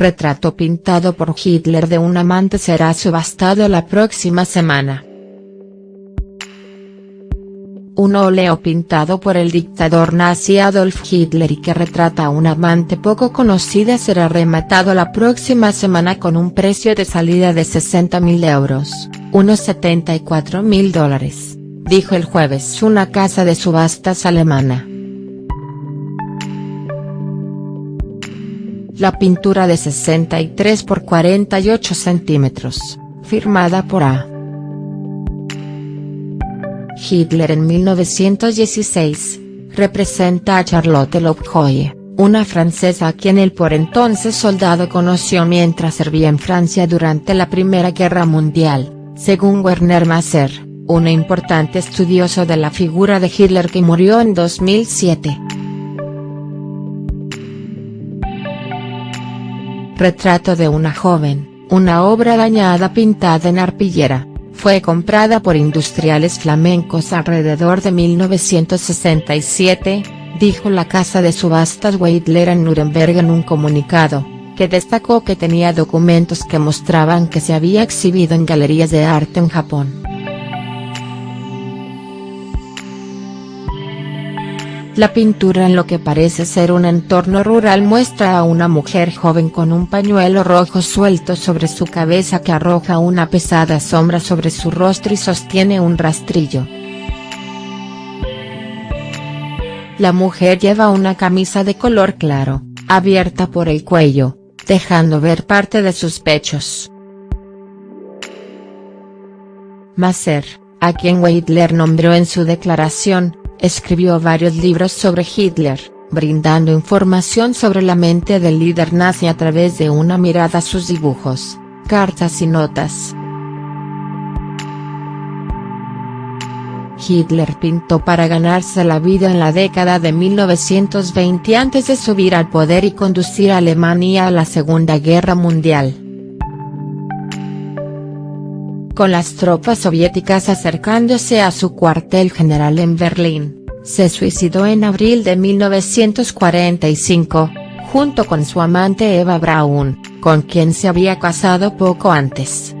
retrato pintado por Hitler de un amante será subastado la próxima semana. Un óleo pintado por el dictador nazi Adolf Hitler y que retrata a una amante poco conocida será rematado la próxima semana con un precio de salida de 60.000 euros, unos 74.000 dólares, dijo el jueves una casa de subastas alemana. La pintura de 63 por 48 centímetros, firmada por A. Hitler en 1916, representa a Charlotte Lovejoy, una francesa a quien el por entonces soldado conoció mientras servía en Francia durante la Primera Guerra Mundial, según Werner Masser, un importante estudioso de la figura de Hitler que murió en 2007. Retrato de una joven, una obra dañada pintada en arpillera, fue comprada por industriales flamencos alrededor de 1967, dijo la casa de subastas Weidler en Nuremberg en un comunicado, que destacó que tenía documentos que mostraban que se había exhibido en galerías de arte en Japón. La pintura en lo que parece ser un entorno rural muestra a una mujer joven con un pañuelo rojo suelto sobre su cabeza que arroja una pesada sombra sobre su rostro y sostiene un rastrillo. La mujer lleva una camisa de color claro, abierta por el cuello, dejando ver parte de sus pechos. Masser, a quien Weidler nombró en su declaración, escribió varios libros sobre Hitler, brindando información sobre la mente del líder nazi a través de una mirada a sus dibujos, cartas y notas. Hitler pintó para ganarse la vida en la década de 1920 antes de subir al poder y conducir a Alemania a la Segunda Guerra Mundial con las tropas soviéticas acercándose a su cuartel general en Berlín, se suicidó en abril de 1945, junto con su amante Eva Braun, con quien se había casado poco antes.